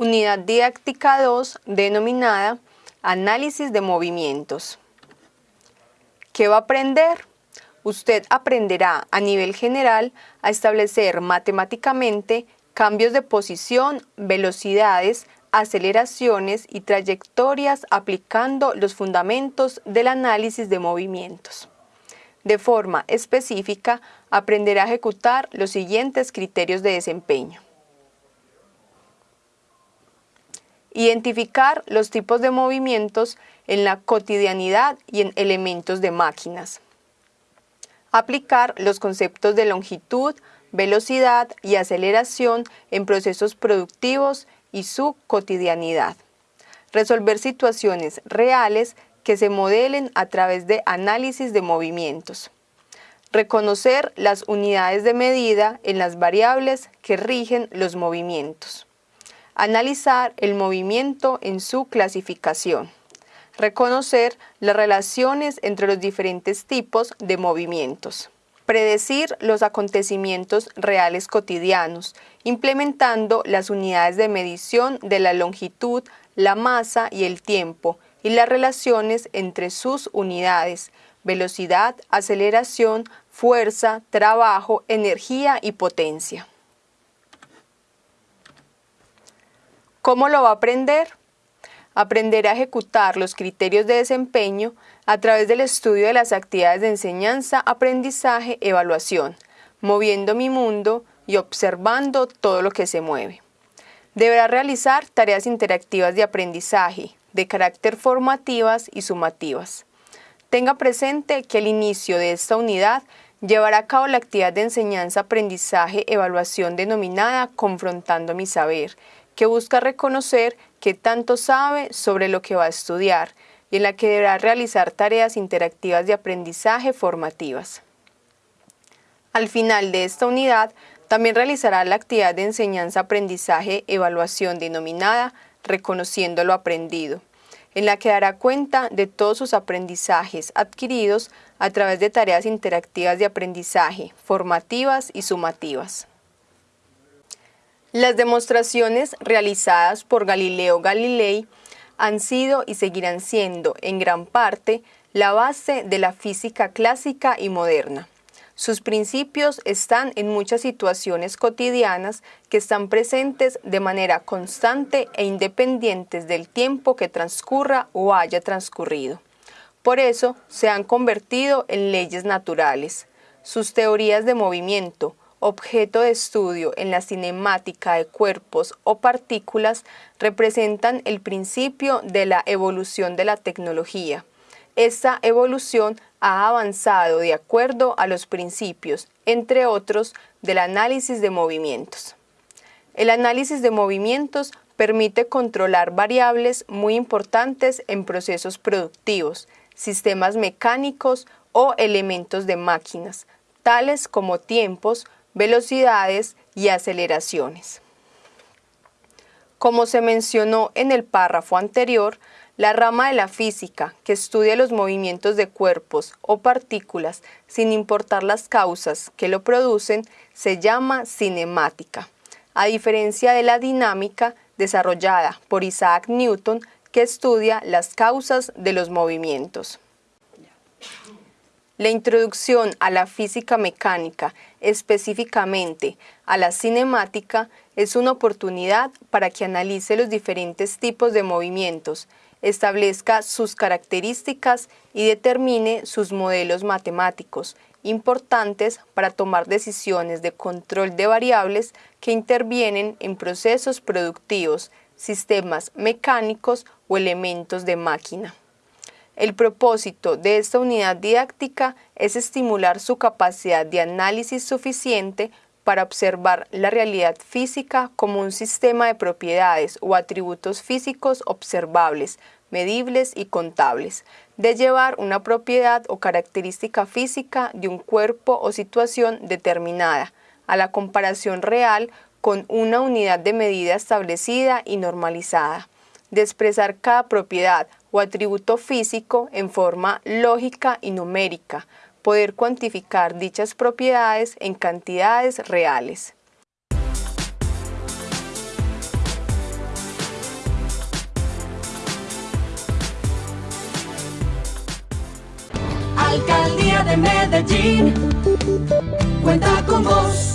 Unidad didáctica 2 denominada Análisis de movimientos. ¿Qué va a aprender? Usted aprenderá a nivel general a establecer matemáticamente cambios de posición, velocidades, aceleraciones y trayectorias aplicando los fundamentos del análisis de movimientos. De forma específica, aprenderá a ejecutar los siguientes criterios de desempeño. Identificar los tipos de movimientos en la cotidianidad y en elementos de máquinas. Aplicar los conceptos de longitud, velocidad y aceleración en procesos productivos y su cotidianidad. Resolver situaciones reales que se modelen a través de análisis de movimientos. Reconocer las unidades de medida en las variables que rigen los movimientos Analizar el movimiento en su clasificación. Reconocer las relaciones entre los diferentes tipos de movimientos. Predecir los acontecimientos reales cotidianos, implementando las unidades de medición de la longitud, la masa y el tiempo, y las relaciones entre sus unidades, velocidad, aceleración, fuerza, trabajo, energía y potencia. ¿Cómo lo va a aprender? Aprender a ejecutar los criterios de desempeño a través del estudio de las actividades de enseñanza, aprendizaje, evaluación, moviendo mi mundo y observando todo lo que se mueve. Deberá realizar tareas interactivas de aprendizaje, de carácter formativas y sumativas. Tenga presente que al inicio de esta unidad llevará a cabo la actividad de enseñanza, aprendizaje, evaluación denominada Confrontando mi saber, que busca reconocer qué tanto sabe sobre lo que va a estudiar y en la que deberá realizar tareas interactivas de aprendizaje formativas. Al final de esta unidad, también realizará la actividad de enseñanza-aprendizaje-evaluación denominada Reconociendo lo aprendido, en la que dará cuenta de todos sus aprendizajes adquiridos a través de tareas interactivas de aprendizaje, formativas y sumativas. Las demostraciones realizadas por Galileo Galilei han sido y seguirán siendo, en gran parte, la base de la física clásica y moderna. Sus principios están en muchas situaciones cotidianas que están presentes de manera constante e independientes del tiempo que transcurra o haya transcurrido. Por eso se han convertido en leyes naturales. Sus teorías de movimiento, objeto de estudio en la cinemática de cuerpos o partículas representan el principio de la evolución de la tecnología. Esta evolución ha avanzado de acuerdo a los principios, entre otros, del análisis de movimientos. El análisis de movimientos permite controlar variables muy importantes en procesos productivos, sistemas mecánicos o elementos de máquinas, tales como tiempos, velocidades y aceleraciones. Como se mencionó en el párrafo anterior, la rama de la física que estudia los movimientos de cuerpos o partículas sin importar las causas que lo producen se llama cinemática, a diferencia de la dinámica desarrollada por Isaac Newton que estudia las causas de los movimientos. La introducción a la física mecánica, específicamente a la cinemática, es una oportunidad para que analice los diferentes tipos de movimientos, establezca sus características y determine sus modelos matemáticos, importantes para tomar decisiones de control de variables que intervienen en procesos productivos, sistemas mecánicos o elementos de máquina. El propósito de esta unidad didáctica es estimular su capacidad de análisis suficiente para observar la realidad física como un sistema de propiedades o atributos físicos observables, medibles y contables, de llevar una propiedad o característica física de un cuerpo o situación determinada a la comparación real con una unidad de medida establecida y normalizada, de expresar cada propiedad o atributo físico en forma lógica y numérica, poder cuantificar dichas propiedades en cantidades reales. Alcaldía de Medellín, cuenta con vos.